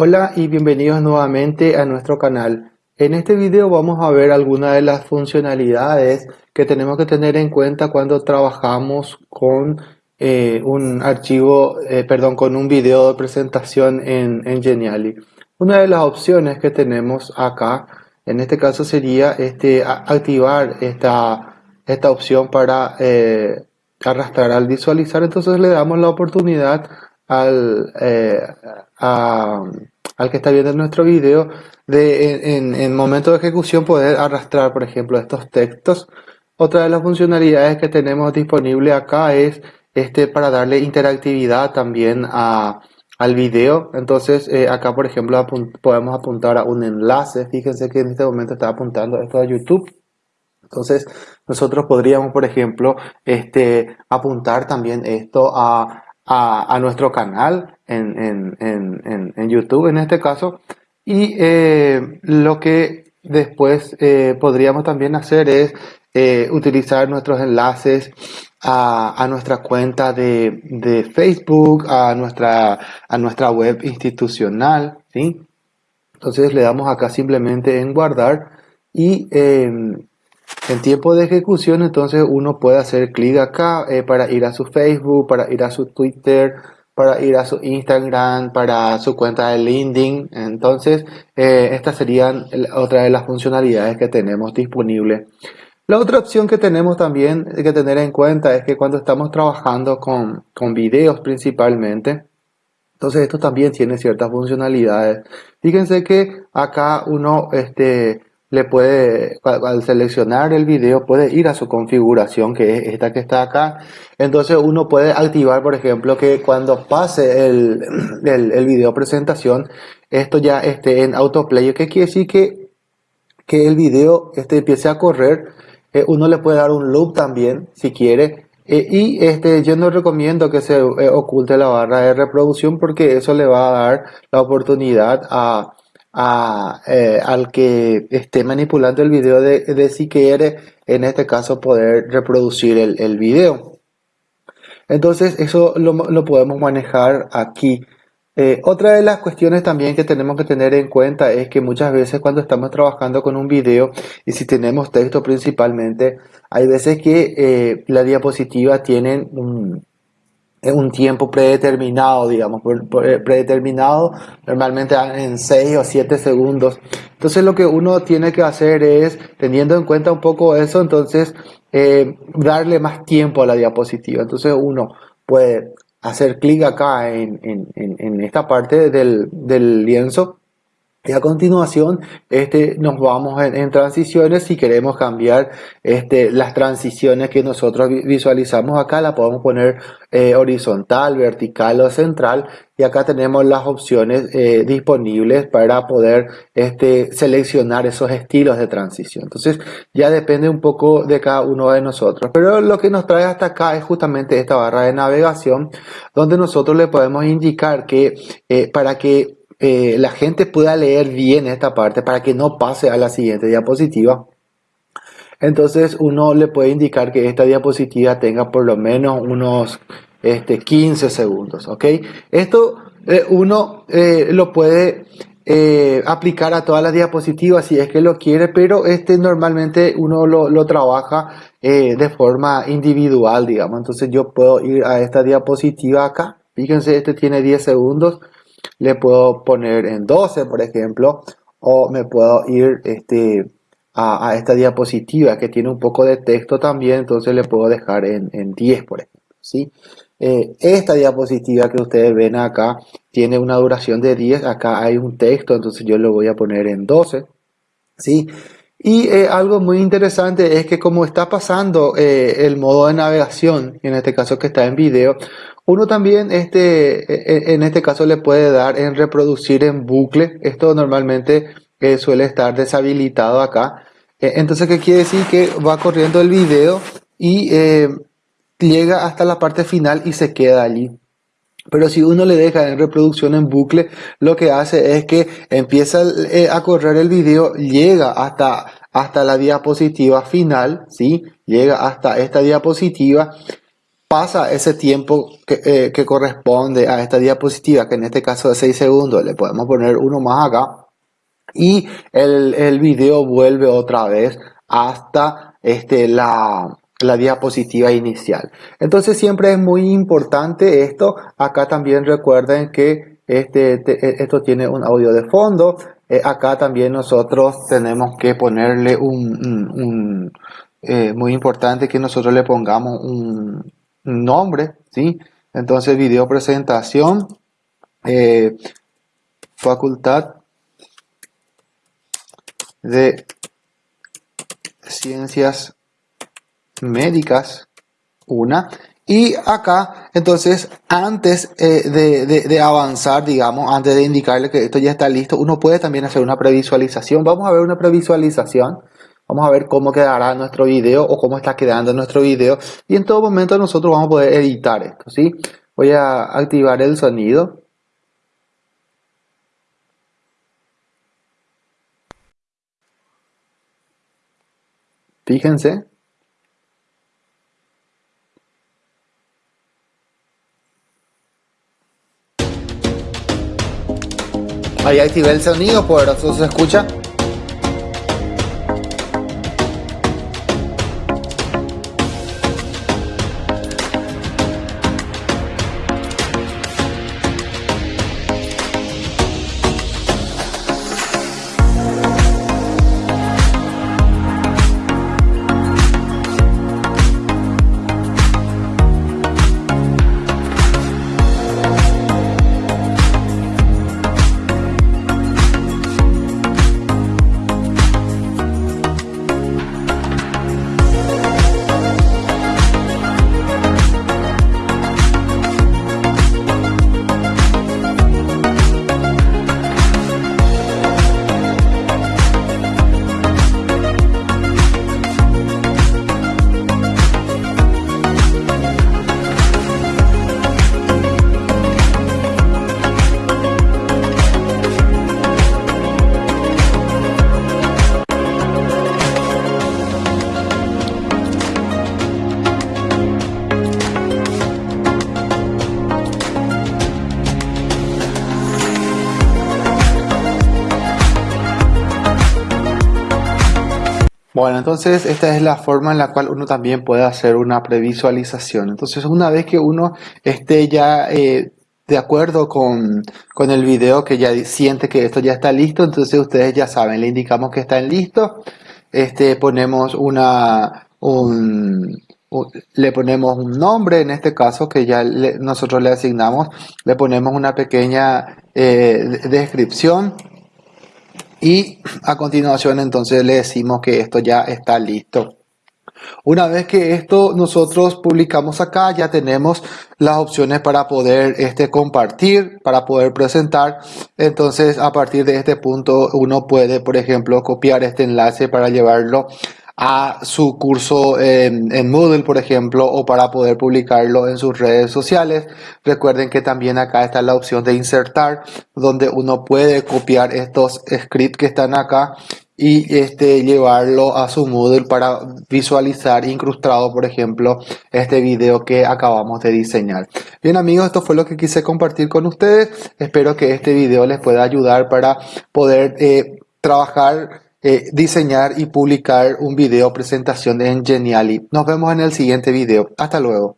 Hola y bienvenidos nuevamente a nuestro canal. En este video vamos a ver algunas de las funcionalidades que tenemos que tener en cuenta cuando trabajamos con eh, un archivo, eh, perdón, con un video de presentación en, en Geniali. Una de las opciones que tenemos acá, en este caso sería este, activar esta, esta opción para eh, arrastrar al visualizar. Entonces le damos la oportunidad al, eh, al que está viendo nuestro video de en, en, momento de ejecución poder arrastrar por ejemplo estos textos. Otra de las funcionalidades que tenemos disponible acá es este para darle interactividad también a, al video. Entonces eh, acá por ejemplo podemos apuntar a un enlace. Fíjense que en este momento está apuntando esto a YouTube. Entonces nosotros podríamos por ejemplo este apuntar también esto a a, nuestro canal en, en, YouTube en este caso. Y eh, lo que después eh, podríamos también hacer es eh, utilizar nuestros enlaces a, nuestra cuenta de, Facebook, a nuestra, a nuestra web institucional. ¿sí? Entonces le damos acá simplemente en guardar y en tiempo de ejecución, entonces uno puede hacer clic acá eh, para ir a su Facebook, para ir a su Twitter, para ir a su Instagram, para su cuenta de LinkedIn. Entonces, eh, estas serían otra de las funcionalidades que tenemos disponibles. La otra opción que tenemos también que tener en cuenta es que cuando estamos trabajando con, con videos principalmente, entonces esto también tiene ciertas funcionalidades. Fíjense que acá uno este, le puede, al seleccionar el video, puede ir a su configuración, que es esta que está acá. Entonces uno puede activar, por ejemplo, que cuando pase el, el, video presentación, esto ya esté en autoplay. ¿Qué quiere decir? Que, que el video este, empiece a correr. Eh, uno le puede dar un loop también, si quiere. Eh, y este, yo no recomiendo que se eh, oculte la barra de reproducción porque eso le va a dar la oportunidad a eh, al que esté manipulando el video de, si quiere, en este caso, poder reproducir el, video. Entonces, eso lo, podemos manejar aquí. Eh, otra de las cuestiones también que tenemos que tener en cuenta es que muchas veces cuando estamos trabajando con un video y si tenemos texto principalmente, hay veces que eh, la diapositiva tienen un, un tiempo predeterminado, digamos, eh, predeterminado normalmente en 6 o 7 segundos. Entonces lo que uno tiene que hacer es, teniendo en cuenta un poco eso, entonces eh, darle más tiempo a la diapositiva. Entonces uno puede hacer clic acá en, en, en, esta parte del, del lienzo y a continuación este, nos vamos en, transiciones. Si queremos cambiar este, las transiciones que nosotros visualizamos acá, la podemos poner eh, horizontal, vertical o central. Y acá tenemos las opciones eh, disponibles para poder este, seleccionar esos estilos de transición. Entonces ya depende un poco de cada uno de nosotros. Pero lo que nos trae hasta acá es justamente esta barra de navegación donde nosotros le podemos indicar que eh, para que eh, la gente pueda leer bien esta parte para que no pase a la siguiente diapositiva. Entonces uno le puede indicar que esta diapositiva tenga por lo menos unos este, 15 segundos. ¿ok? Esto eh, uno eh, lo puede aplicar a todas las diapositivas si es que lo quiere, pero este normalmente uno lo, lo trabaja de forma individual, digamos. Entonces yo puedo ir a esta diapositiva acá. Fíjense, este tiene 10 segundos le puedo poner en 12, por ejemplo, o me puedo ir este, a, esta diapositiva que tiene un poco de texto también, entonces le puedo dejar en, 10, por ejemplo. ¿sí? Eh, esta diapositiva que ustedes ven acá tiene una duración de 10, acá hay un texto, entonces yo lo voy a poner en 12. ¿sí? Y eh, algo muy interesante es que como está pasando eh, el modo de navegación, en este caso que está en video, uno también este, e, e, en este caso le puede dar en reproducir en bucle. Esto normalmente eh, suele estar deshabilitado acá. Eh, entonces, ¿qué quiere decir? Que va corriendo el video y llega hasta la parte final y se queda allí. Pero si uno le deja en reproducción en bucle, lo que hace es que empieza a correr el video, llega hasta, hasta la diapositiva final, ¿sí? Llega hasta esta diapositiva pasa ese tiempo que, eh, corresponde a esta diapositiva, que en este caso es 6 segundos, le podemos poner uno más acá, y el, el video vuelve otra vez hasta este, la, la diapositiva inicial. Entonces siempre es muy importante esto. Acá también recuerden que este, e, esto tiene un audio de fondo. Eh, acá también nosotros tenemos que ponerle un, eh, muy importante que nosotros le pongamos un, nombre, ¿sí? Entonces video presentación, eh, facultad de ciencias médicas, una. Y acá, entonces, antes eh, de, avanzar, digamos, antes de indicarle que esto ya está listo, uno puede también hacer una previsualización. Vamos a ver una previsualización. Vamos a ver cómo quedará nuestro video o cómo está quedando nuestro video. Y en todo momento nosotros vamos a poder editar esto, ¿sí? Voy a activar el sonido. Fíjense. Ahí activé el sonido poderoso, se escucha. Bueno, entonces esta es la forma en la cual uno también puede hacer una previsualización. Entonces una vez que uno esté ya eh, de acuerdo con, con, el video, que ya siente que esto ya está listo, entonces ustedes ya saben, le indicamos que está listo. Este, ponemos una, un, le ponemos un nombre, en este caso que ya nosotros le asignamos, le ponemos una pequeña eh, descripción y a continuación entonces le decimos que esto ya está listo. Una vez que esto nosotros publicamos acá, ya tenemos las opciones para poder este, compartir, para poder presentar. Entonces, a partir de este punto, uno puede, por ejemplo, copiar este enlace para llevarlo a su curso en, Moodle, por ejemplo, o para poder publicarlo en sus redes sociales. Recuerden que también acá está la opción de insertar, donde uno puede copiar estos scripts que están acá y este, llevarlo a su Moodle para visualizar incrustado, por ejemplo, este video que acabamos de diseñar. Bien amigos, esto fue lo que quise compartir con ustedes. Espero que este video les pueda ayudar para poder eh, trabajar eh, diseñar y publicar un video presentación en Geniali. Nos vemos en el siguiente video. Hasta luego.